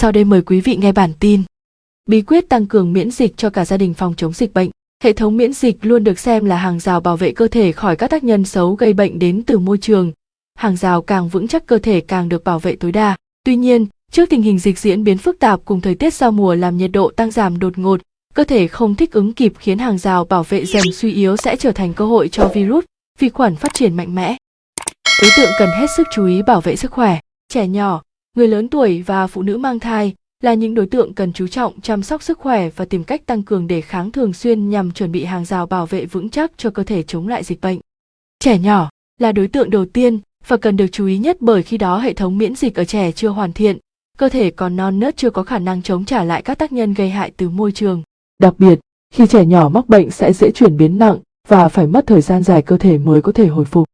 Sau đây mời quý vị nghe bản tin. Bí quyết tăng cường miễn dịch cho cả gia đình phòng chống dịch bệnh. Hệ thống miễn dịch luôn được xem là hàng rào bảo vệ cơ thể khỏi các tác nhân xấu gây bệnh đến từ môi trường. Hàng rào càng vững chắc cơ thể càng được bảo vệ tối đa. Tuy nhiên, trước tình hình dịch diễn biến phức tạp cùng thời tiết giao mùa làm nhiệt độ tăng giảm đột ngột, cơ thể không thích ứng kịp khiến hàng rào bảo vệ dần suy yếu sẽ trở thành cơ hội cho virus, vi khuẩn phát triển mạnh mẽ. Đối tượng cần hết sức chú ý bảo vệ sức khỏe. Trẻ nhỏ, người lớn tuổi và phụ nữ mang thai là những đối tượng cần chú trọng chăm sóc sức khỏe và tìm cách tăng cường đề kháng thường xuyên nhằm chuẩn bị hàng rào bảo vệ vững chắc cho cơ thể chống lại dịch bệnh. Trẻ nhỏ là đối tượng đầu tiên và cần được chú ý nhất bởi khi đó hệ thống miễn dịch ở trẻ chưa hoàn thiện, cơ thể còn non nớt chưa có khả năng chống trả lại các tác nhân gây hại từ môi trường. Đặc biệt, khi trẻ nhỏ mắc bệnh sẽ dễ chuyển biến nặng và phải mất thời gian dài cơ thể mới có thể hồi phục.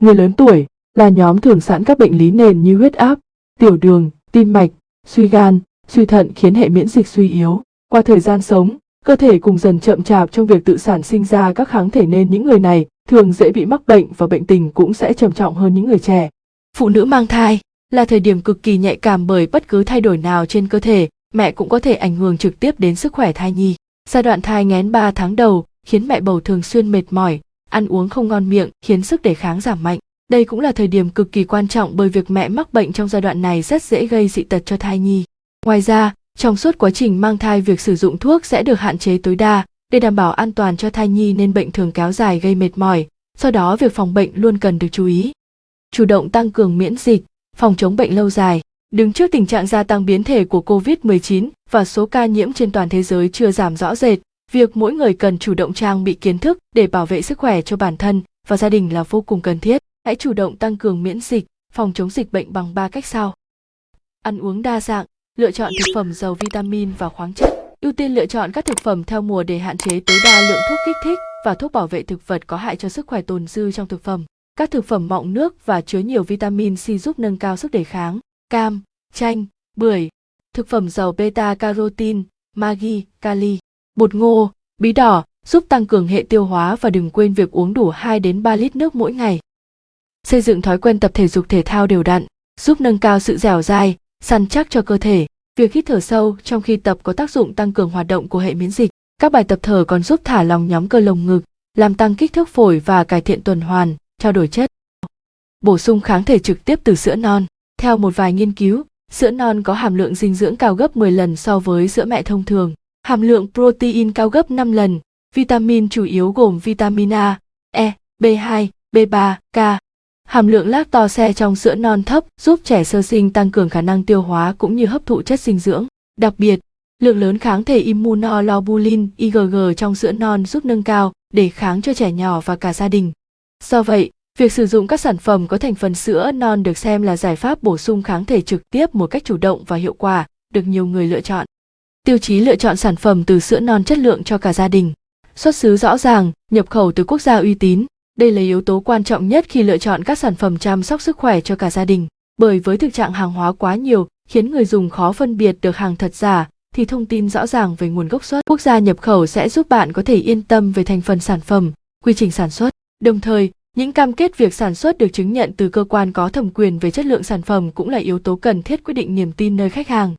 Người lớn tuổi là nhóm thường sẵn các bệnh lý nền như huyết áp, tiểu đường, tim mạch, suy gan, suy thận khiến hệ miễn dịch suy yếu. Qua thời gian sống, cơ thể cùng dần chậm chạp trong việc tự sản sinh ra các kháng thể nên những người này thường dễ bị mắc bệnh và bệnh tình cũng sẽ trầm trọng hơn những người trẻ. Phụ nữ mang thai là thời điểm cực kỳ nhạy cảm bởi bất cứ thay đổi nào trên cơ thể, mẹ cũng có thể ảnh hưởng trực tiếp đến sức khỏe thai nhi. Giai đoạn thai nghén 3 tháng đầu khiến mẹ bầu thường xuyên mệt mỏi, ăn uống không ngon miệng khiến sức đề kháng giảm mạnh. Đây cũng là thời điểm cực kỳ quan trọng bởi việc mẹ mắc bệnh trong giai đoạn này rất dễ gây dị tật cho thai nhi. Ngoài ra, trong suốt quá trình mang thai việc sử dụng thuốc sẽ được hạn chế tối đa để đảm bảo an toàn cho thai nhi nên bệnh thường kéo dài gây mệt mỏi, do đó việc phòng bệnh luôn cần được chú ý. Chủ động tăng cường miễn dịch, phòng chống bệnh lâu dài. Đứng trước tình trạng gia tăng biến thể của COVID-19 và số ca nhiễm trên toàn thế giới chưa giảm rõ rệt, việc mỗi người cần chủ động trang bị kiến thức để bảo vệ sức khỏe cho bản thân và gia đình là vô cùng cần thiết. Hãy chủ động tăng cường miễn dịch, phòng chống dịch bệnh bằng 3 cách sau. Ăn uống đa dạng, lựa chọn thực phẩm giàu vitamin và khoáng chất. Ưu tiên lựa chọn các thực phẩm theo mùa để hạn chế tối đa lượng thuốc kích thích và thuốc bảo vệ thực vật có hại cho sức khỏe tồn dư trong thực phẩm. Các thực phẩm mọng nước và chứa nhiều vitamin C giúp nâng cao sức đề kháng. Cam, chanh, bưởi. Thực phẩm giàu beta carotin, magi, kali. Bột ngô, bí đỏ giúp tăng cường hệ tiêu hóa và đừng quên việc uống đủ 2 đến 3 lít nước mỗi ngày. Xây dựng thói quen tập thể dục thể thao đều đặn, giúp nâng cao sự dẻo dai, săn chắc cho cơ thể. Việc hít thở sâu trong khi tập có tác dụng tăng cường hoạt động của hệ miễn dịch. Các bài tập thở còn giúp thả lỏng nhóm cơ lồng ngực, làm tăng kích thước phổi và cải thiện tuần hoàn, trao đổi chất. Bổ sung kháng thể trực tiếp từ sữa non. Theo một vài nghiên cứu, sữa non có hàm lượng dinh dưỡng cao gấp 10 lần so với sữa mẹ thông thường. Hàm lượng protein cao gấp 5 lần, vitamin chủ yếu gồm vitamin A, E, B2, B3, K, Hàm lượng lactose trong sữa non thấp giúp trẻ sơ sinh tăng cường khả năng tiêu hóa cũng như hấp thụ chất dinh dưỡng. Đặc biệt, lượng lớn kháng thể immunoglobulin IgG trong sữa non giúp nâng cao để kháng cho trẻ nhỏ và cả gia đình. Do vậy, việc sử dụng các sản phẩm có thành phần sữa non được xem là giải pháp bổ sung kháng thể trực tiếp một cách chủ động và hiệu quả, được nhiều người lựa chọn. Tiêu chí lựa chọn sản phẩm từ sữa non chất lượng cho cả gia đình. Xuất xứ rõ ràng, nhập khẩu từ quốc gia uy tín, đây là yếu tố quan trọng nhất khi lựa chọn các sản phẩm chăm sóc sức khỏe cho cả gia đình. Bởi với thực trạng hàng hóa quá nhiều, khiến người dùng khó phân biệt được hàng thật giả, thì thông tin rõ ràng về nguồn gốc xuất quốc gia nhập khẩu sẽ giúp bạn có thể yên tâm về thành phần sản phẩm, quy trình sản xuất. Đồng thời, những cam kết việc sản xuất được chứng nhận từ cơ quan có thẩm quyền về chất lượng sản phẩm cũng là yếu tố cần thiết quyết định niềm tin nơi khách hàng.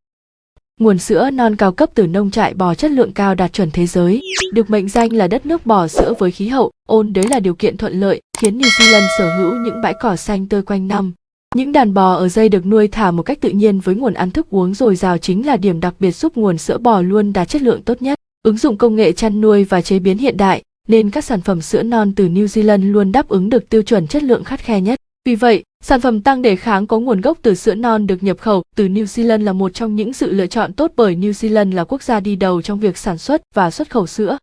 Nguồn sữa non cao cấp từ nông trại bò chất lượng cao đạt chuẩn thế giới, được mệnh danh là đất nước bò sữa với khí hậu ôn đới là điều kiện thuận lợi, khiến New Zealand sở hữu những bãi cỏ xanh tươi quanh năm. Những đàn bò ở dây được nuôi thả một cách tự nhiên với nguồn ăn thức uống dồi dào chính là điểm đặc biệt giúp nguồn sữa bò luôn đạt chất lượng tốt nhất. Ứng dụng công nghệ chăn nuôi và chế biến hiện đại, nên các sản phẩm sữa non từ New Zealand luôn đáp ứng được tiêu chuẩn chất lượng khắt khe nhất. Vì vậy, sản phẩm tăng đề kháng có nguồn gốc từ sữa non được nhập khẩu từ New Zealand là một trong những sự lựa chọn tốt bởi New Zealand là quốc gia đi đầu trong việc sản xuất và xuất khẩu sữa.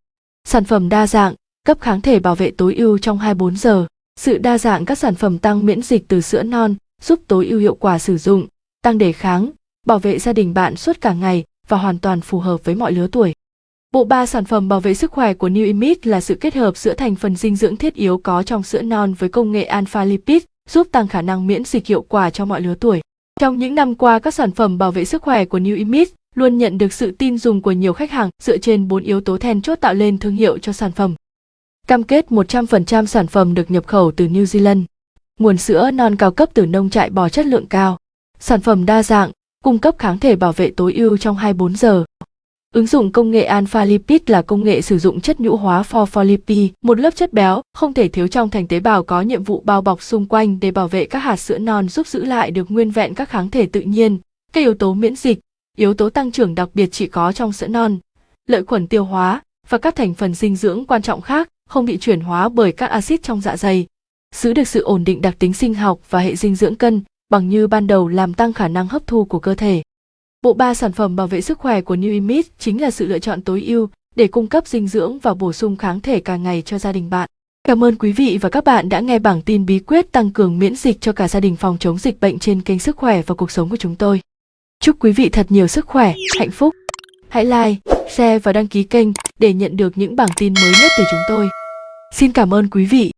Sản phẩm đa dạng, cấp kháng thể bảo vệ tối ưu trong 24 giờ. Sự đa dạng các sản phẩm tăng miễn dịch từ sữa non giúp tối ưu hiệu quả sử dụng, tăng đề kháng, bảo vệ gia đình bạn suốt cả ngày và hoàn toàn phù hợp với mọi lứa tuổi. Bộ ba sản phẩm bảo vệ sức khỏe của New Image là sự kết hợp giữa thành phần dinh dưỡng thiết yếu có trong sữa non với công nghệ alpha lipid giúp tăng khả năng miễn dịch hiệu quả cho mọi lứa tuổi. Trong những năm qua, các sản phẩm bảo vệ sức khỏe của New Image luôn nhận được sự tin dùng của nhiều khách hàng dựa trên bốn yếu tố then chốt tạo lên thương hiệu cho sản phẩm. Cam kết 100% sản phẩm được nhập khẩu từ New Zealand. Nguồn sữa non cao cấp từ nông trại bò chất lượng cao. Sản phẩm đa dạng, cung cấp kháng thể bảo vệ tối ưu trong 24 giờ. Ứng dụng công nghệ Alpha Lipid là công nghệ sử dụng chất nhũ hóa phospholipid, một lớp chất béo không thể thiếu trong thành tế bào có nhiệm vụ bao bọc xung quanh để bảo vệ các hạt sữa non giúp giữ lại được nguyên vẹn các kháng thể tự nhiên, các yếu tố miễn dịch, yếu tố tăng trưởng đặc biệt chỉ có trong sữa non, lợi khuẩn tiêu hóa và các thành phần dinh dưỡng quan trọng khác không bị chuyển hóa bởi các axit trong dạ dày. Giữ được sự ổn định đặc tính sinh học và hệ dinh dưỡng cân bằng như ban đầu làm tăng khả năng hấp thu của cơ thể. Bộ ba sản phẩm bảo vệ sức khỏe của New Image chính là sự lựa chọn tối ưu để cung cấp dinh dưỡng và bổ sung kháng thể càng ngày cho gia đình bạn. Cảm ơn quý vị và các bạn đã nghe bảng tin bí quyết tăng cường miễn dịch cho cả gia đình phòng chống dịch bệnh trên kênh Sức khỏe và cuộc sống của chúng tôi. Chúc quý vị thật nhiều sức khỏe, hạnh phúc. Hãy like, share và đăng ký kênh để nhận được những bảng tin mới nhất từ chúng tôi. Xin cảm ơn quý vị.